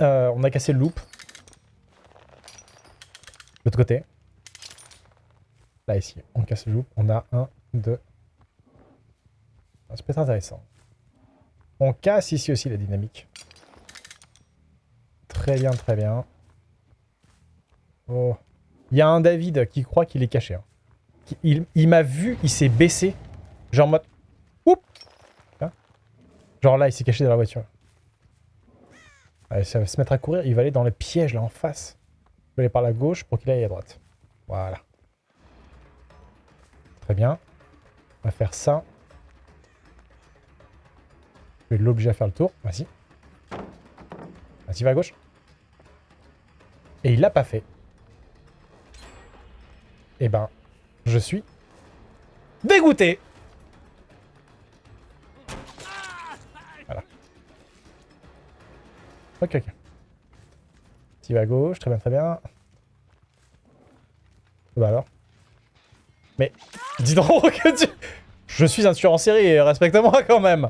Euh, on a cassé le loop. L'autre côté. Là, ici, on casse le loop. On a un, deux. Ah, Ça peut être intéressant. On casse ici aussi la dynamique. Très bien, très bien. Oh. Il y a un David qui croit qu'il est caché. hein. Il, m'a vu, il s'est baissé. Genre en mode... Oup Hein? Genre là, il s'est caché dans la voiture. Allez, ça va se mettre à courir. Il va aller dans le piège là en face. Il va aller par la gauche pour qu'il aille à droite. Voilà. Très bien. On va faire ça. Je vais l'obliger à faire le tour. Vas-y. Vas-y, va à gauche. Et il l'a pas fait. Eh ben, je suis dégoûté. Voilà. Ok, ok. Tu vas à gauche, très bien, très bien. Bah alors Mais, dis donc que tu... Je suis un tueur en série, respecte-moi quand même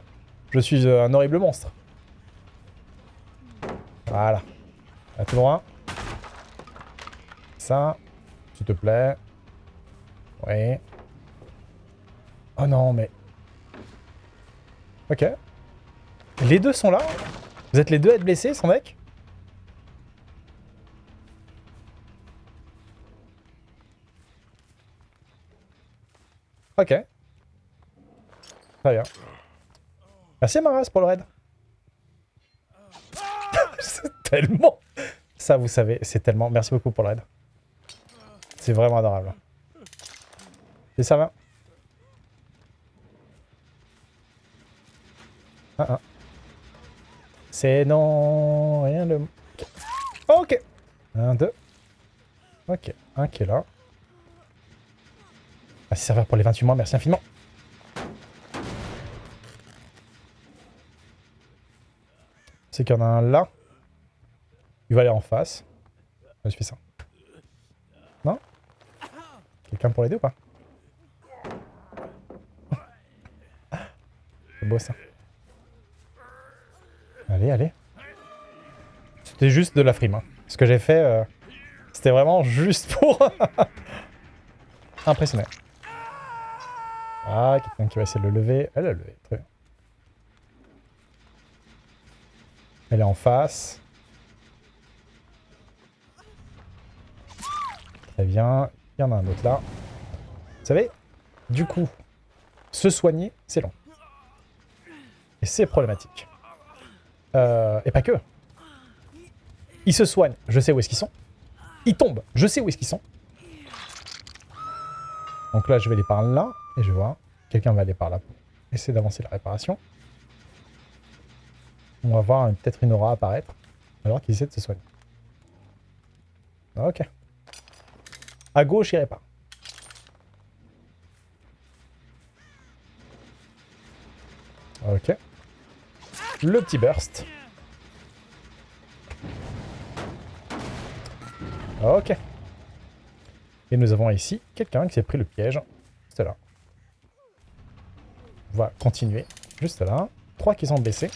Je suis euh, un horrible monstre. Voilà. À tout droit. Ça, s'il te plaît. Oui. Oh non, mais... Ok. Les deux sont là Vous êtes les deux à être blessés, sans mec? Ok. Très bien. Merci Maras pour le raid. c'est tellement... Ça, vous savez, c'est tellement... Merci beaucoup pour le raid. C'est vraiment adorable. Et ça va Ah, ah. C'est non... Rien de... Ok. Un, deux. Ok. Un qui est là. Merci serveur pour les 28 mois, merci infiniment. C'est qu'il y en a un là. Il va aller en face. Je fais ça. Non? Quelqu'un pour l'aider ou pas? C'est beau ça. Allez, allez. C'était juste de la frime. hein. Ce que j'ai fait, euh, c'était vraiment juste pour impressionner. Ah, quelqu'un qui va essayer de le lever. Elle a levé, très bien. Elle est en face. Très bien. Il y en a un autre là. Vous savez, du coup, se soigner, c'est long. Et c'est problématique. Euh, et pas que. Ils se soignent, je sais où est-ce qu'ils sont. Ils tombent, je sais où est-ce qu'ils sont. Donc là, je vais aller par là, et je vois. Quelqu'un va aller par là pour essayer d'avancer la réparation. On va voir peut-être une aura apparaître, alors qu'ils essaient de se soigner. Ok. À gauche, il répare. Ok. Le petit burst. Ok. Et nous avons ici quelqu'un qui s'est pris le piège. Juste là. On va continuer. Juste là. Trois qui sont blessés.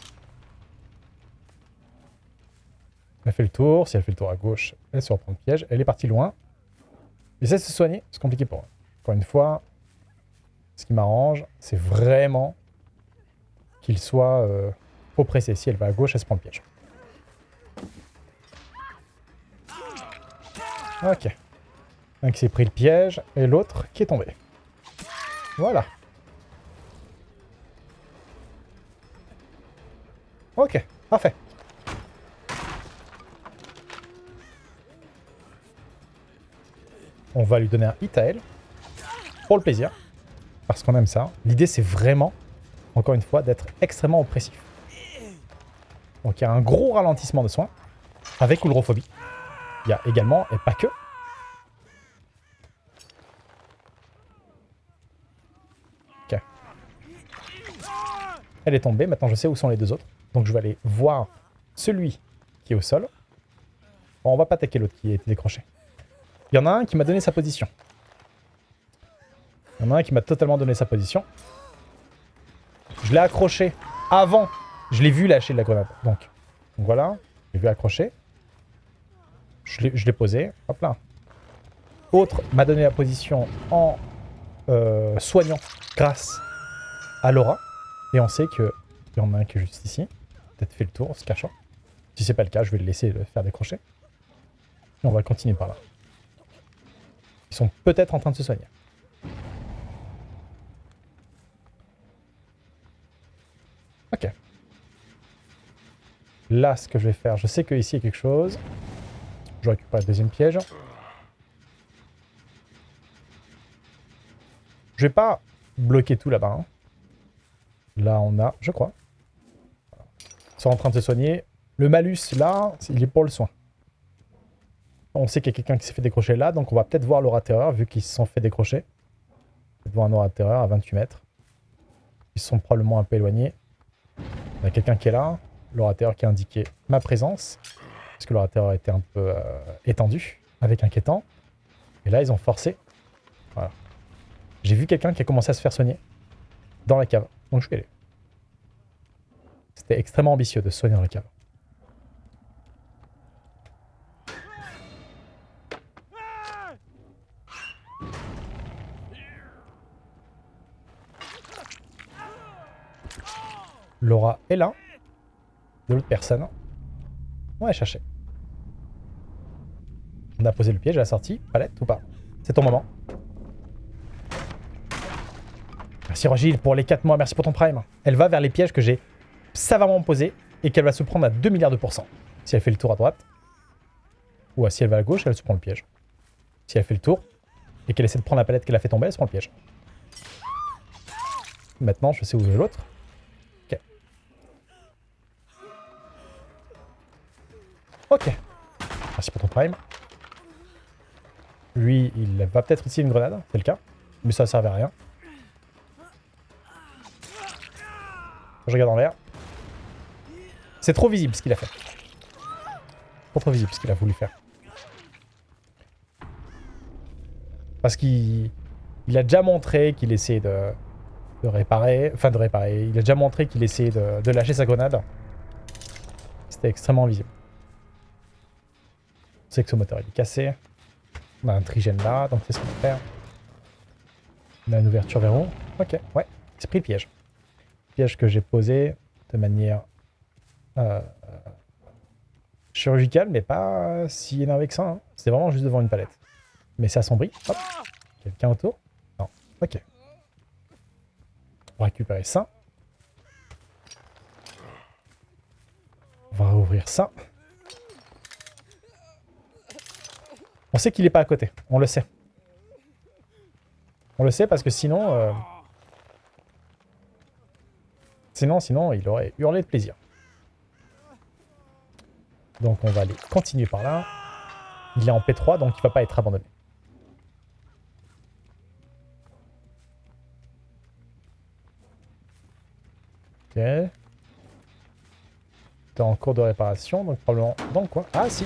Elle fait le tour. Si elle fait le tour à gauche, elle se reprend le piège. Elle est partie loin. Essaie de se soigner. C'est compliqué pour. Encore une fois, ce qui m'arrange, c'est vraiment qu'il soit euh, oppressé. Si elle va à gauche, elle se prend le piège. Ok. Un qui s'est pris le piège et l'autre qui est tombé. Voilà. Ok, parfait. On va lui donner un hit à elle. Pour le plaisir. Parce qu'on aime ça. L'idée, c'est vraiment, encore une fois, d'être extrêmement oppressif. Donc il y a un gros ralentissement de soins. Avec oulrophobie. Il y a également, et pas que, Ok. Elle est tombée, maintenant je sais où sont les deux autres. Donc je vais aller voir celui qui est au sol. Bon, on va pas attaquer l'autre qui été décroché. Il y en a un qui m'a donné sa position. Il y en a un qui m'a totalement donné sa position. Je l'ai accroché avant. Je l'ai vu lâcher de la grenade. Donc, donc voilà. Je l'ai vu accrocher. Je l'ai posé. Hop là. Autre m'a donné la position en euh, soignant grâce à Laura. Et on sait qu'il y en a un qui est juste ici. Peut-être fait le tour en se cachant. Si c'est pas le cas, je vais le laisser faire décrocher. Et on va continuer par là. Ils sont peut-être en train de se soigner. Ok. Là, ce que je vais faire, je sais qu'ici il y a quelque chose. Je récupère le deuxième piège. Je vais pas bloquer tout là-bas. Hein. Là, on a, je crois. Ils sont en train de se soigner. Le malus, là, il est pour le soin. On sait qu'il y a quelqu'un qui s'est fait décrocher là, donc on va peut-être voir l'orateur, vu qu'ils se sont fait décrocher. Peut-être voir un orateur à 28 mètres. Ils sont probablement un peu éloignés. Il y a quelqu'un qui est là, l'orateur qui a indiqué ma présence, parce que l'orateur été un peu euh, étendu, avec inquiétant. Et là, ils ont forcé. Voilà. J'ai vu quelqu'un qui a commencé à se faire soigner dans la cave, donc je vais aller. C'était extrêmement ambitieux de se soigner dans la cave. Laura est là. De l'autre personne. On va chercher. On a posé le piège à la sortie. Palette ou pas? C'est ton moment. Merci Rogil pour les 4 mois. Merci pour ton prime. Elle va vers les pièges que j'ai savamment posés et qu'elle va se prendre à 2 milliards de pourcents. Si elle fait le tour à droite. Ou si elle va à gauche, elle se prend le piège. Si elle fait le tour et qu'elle essaie de prendre la palette qu'elle a fait tomber, elle se prend le piège. Maintenant, je sais où est l'autre. Ok. Merci pour ton prime. Lui, il va peut-être utiliser une grenade, c'est le cas. Mais ça ne servait à rien. Je regarde en l'air. C'est trop visible ce qu'il a fait. Trop trop visible ce qu'il a voulu faire. Parce qu'il il a déjà montré qu'il essayait de, de, réparer. Enfin de réparer. Il a déjà montré qu'il essayait de, de lâcher sa grenade. C'était extrêmement visible sait que ce moteur est cassé. On a un trigène là, donc c'est ce qu'on va faire. On a une ouverture vers haut. Ok, ouais, c'est le piège. Piège que j'ai posé de manière euh, chirurgicale, mais pas si énervé que ça. Hein. C'est vraiment juste devant une palette. Mais c'est assombri. Hop. Quelqu'un autour Non. Ok. On va récupérer ça. On va rouvrir ça. On sait qu'il n'est pas à côté. On le sait. On le sait parce que sinon... Euh, sinon, sinon, il aurait hurlé de plaisir. Donc on va aller continuer par là. Il est en P3, donc il va pas être abandonné. Ok. T'es en cours de réparation, donc probablement dans quoi Ah si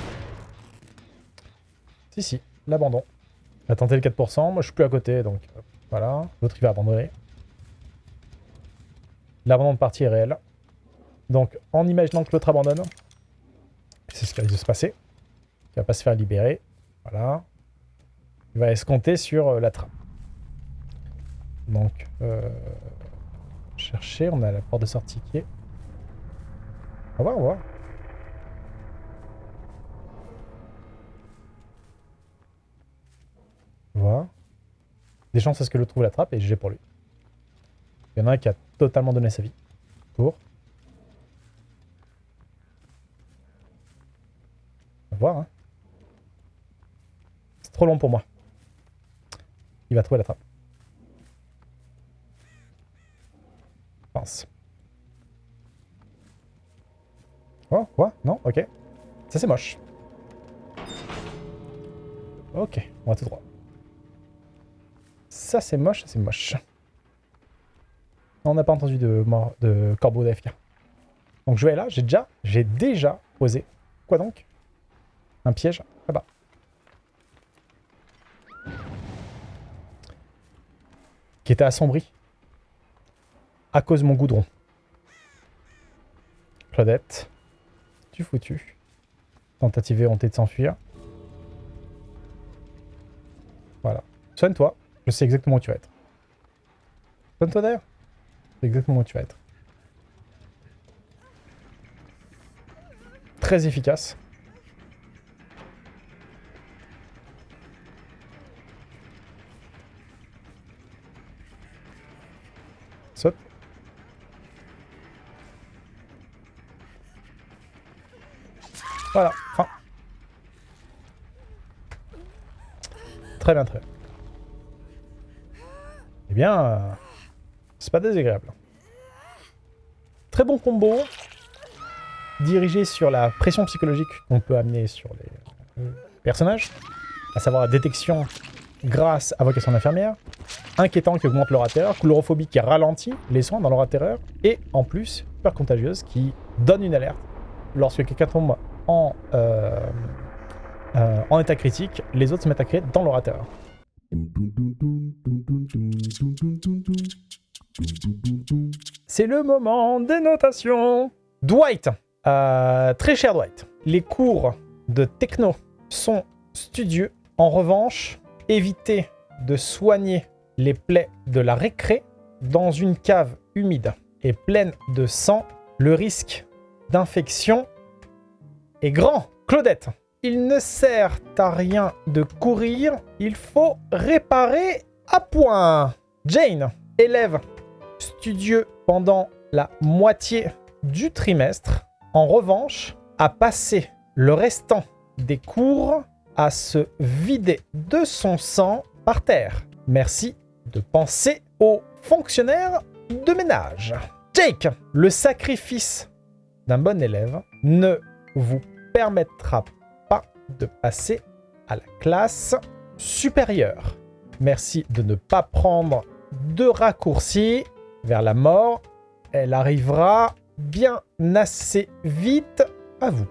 si, l'abandon. Il a tenté le 4%, moi je suis plus à côté, donc voilà. L'autre il va abandonner. L'abandon de partie est réel. Donc en imaginant que l'autre abandonne, c'est ce qui risque de se passer. Il va pas se faire libérer. Voilà. Il va escompter sur euh, la trappe. Donc, euh, chercher, on a la porte de sortie qui est... On va voir, on va. Voilà. Des chances à ce que le trouve la trappe et j'ai pour lui. Il y en a un qui a totalement donné sa vie. Pour. On va voir. Hein. C'est trop long pour moi. Il va trouver la trappe. pense. Oh, quoi? Non? Ok. Ça, c'est moche. Ok, on va tout droit. Ça, c'est moche, c'est moche. On n'a pas entendu de, mort, de corbeau d'AFK. Donc je vais là, j'ai déjà, j'ai déjà posé. Quoi donc? Un piège là-bas. qui était assombri à cause mon goudron. Claudette, tu foutu. Tentative et de s'enfuir. Voilà. Soigne-toi. Je sais exactement où tu vas être. Soigne-toi d'ailleurs. Sais exactement où tu vas être. Très efficace. Saute. Voilà, fin. Très bien, très bien. Eh bien, euh, c'est pas désagréable. Très bon combo. Dirigé sur la pression psychologique qu'on peut amener sur les personnages. À savoir la détection grâce à vocation d'infirmière. Inquiétant qui augmente leur terreur. Coulorophobie qui ralentit les soins dans leur terreur. Et en plus, peur contagieuse qui donne une alerte lorsque quelqu'un tombe en, euh, euh, en état critique, les autres se mettent à créer dans l'orateur. C'est le moment des notations Dwight euh, Très cher Dwight. Les cours de techno sont studieux. En revanche, évitez de soigner les plaies de la récré dans une cave humide et pleine de sang. Le risque d'infection est grand. Claudette, il ne sert à rien de courir, il faut réparer à point. Jane, élève studieux pendant la moitié du trimestre, en revanche, a passé le restant des cours à se vider de son sang par terre. Merci de penser aux fonctionnaires de ménage. Jake, le sacrifice d'un bon élève ne vous permettra pas de passer à la classe supérieure. Merci de ne pas prendre de raccourcis vers la mort. Elle arrivera bien assez vite à vous.